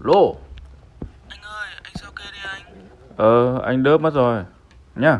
Lô. Anh ơi, anh sao kê đi anh? Ờ anh đớp mất rồi. Nhá.